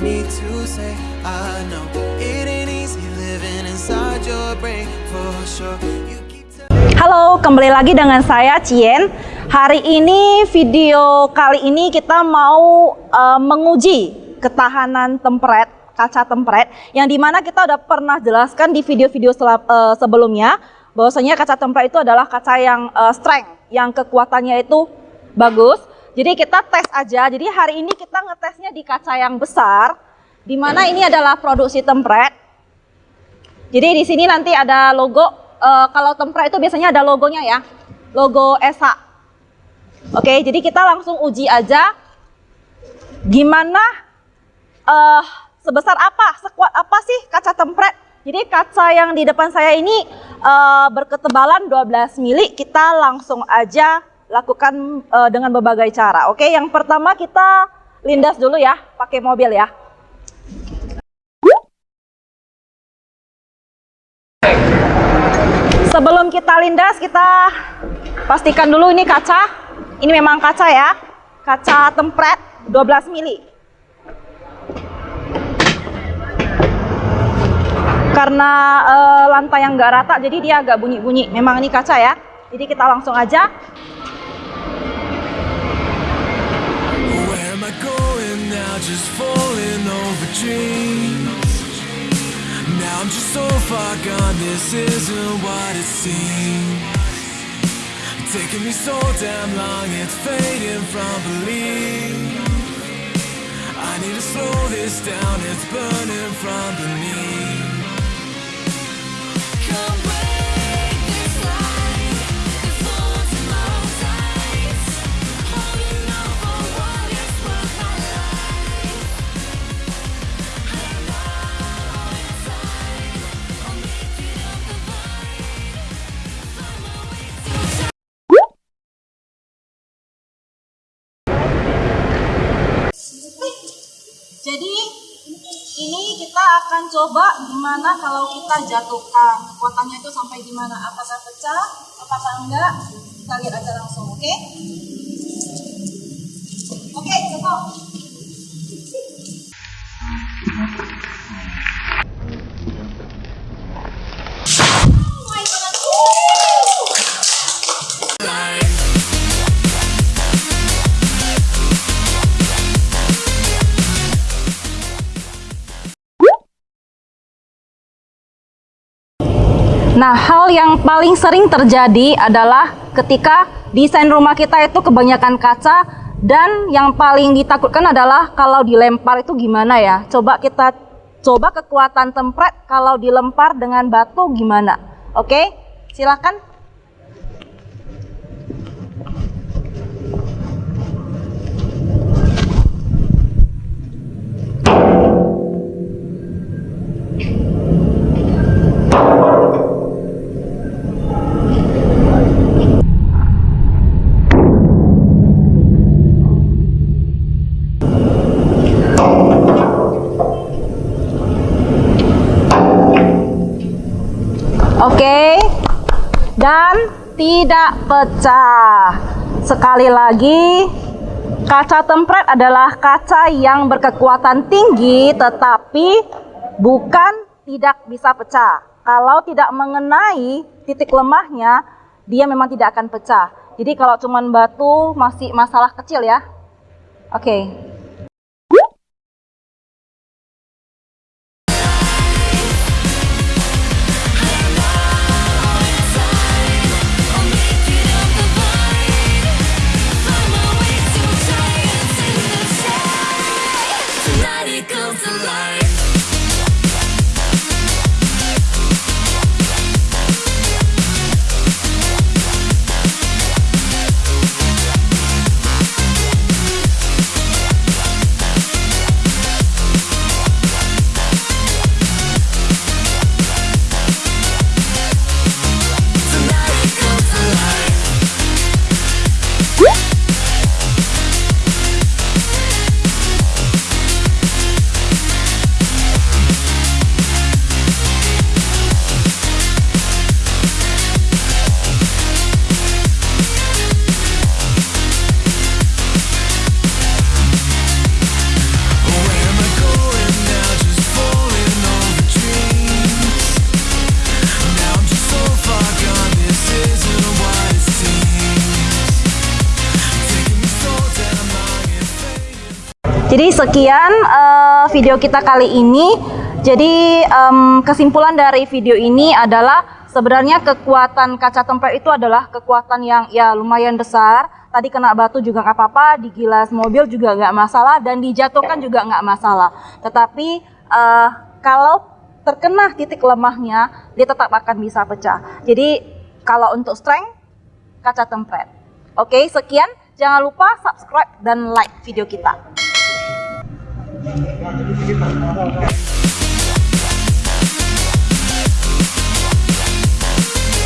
need to say I know it ain't easy living inside your brain for sure. You Halo, kembali lagi dengan saya Cien. Hari ini video kali ini kita mau uh, menguji ketahanan tempret, kaca tempret yang di mana kita udah pernah jelaskan di video-video uh, sebelumnya bahwasanya kaca tempret itu adalah kaca yang uh, strength, yang kekuatannya itu bagus jadi kita tes aja. Jadi hari ini kita ngetesnya di kaca yang besar, di mana ini adalah produksi tempret. Jadi di sini nanti ada logo. Uh, kalau tempret itu biasanya ada logonya ya, logo ESA. Oke, jadi kita langsung uji aja. Gimana? Uh, sebesar apa? Sekuat apa sih kaca tempret? Jadi kaca yang di depan saya ini uh, berketebalan 12 mili. Kita langsung aja lakukan uh, dengan berbagai cara. Oke, yang pertama kita lindas dulu ya, pakai mobil ya. Sebelum kita lindas, kita pastikan dulu ini kaca. Ini memang kaca ya, kaca tempret 12 mili. Karena uh, lantai yang nggak rata, jadi dia agak bunyi-bunyi. Memang ini kaca ya. Jadi kita langsung aja far gone, this isn't what it seems. Taking me so damn long, it's fading from belief. I need to slow this down, it's burning from beneath akan coba gimana kalau kita jatuhkan? Kekuatannya itu sampai gimana? Apakah pecah? Apakah enggak? Kita lihat aja langsung oke? Okay? oke okay, Nah, hal yang paling sering terjadi adalah ketika desain rumah kita itu kebanyakan kaca dan yang paling ditakutkan adalah kalau dilempar itu gimana ya? Coba kita coba kekuatan tempret kalau dilempar dengan batu gimana? Oke, silakan. Oke. Dan tidak pecah. Sekali lagi, kaca tempret adalah kaca yang berkekuatan tinggi tetapi bukan tidak bisa pecah. Kalau tidak mengenai titik lemahnya, dia memang tidak akan pecah. Jadi kalau cuman batu masih masalah kecil ya. Oke. Okay. Jadi sekian uh, video kita kali ini. Jadi um, kesimpulan dari video ini adalah sebenarnya kekuatan kaca tempered itu adalah kekuatan yang ya lumayan besar. Tadi kena batu juga nggak apa-apa, digilas mobil juga nggak masalah, dan dijatuhkan juga nggak masalah. Tetapi uh, kalau terkena titik lemahnya, dia tetap akan bisa pecah. Jadi kalau untuk strength, kaca tempered. Oke, sekian. Jangan lupa subscribe dan like video kita. 你看这不是一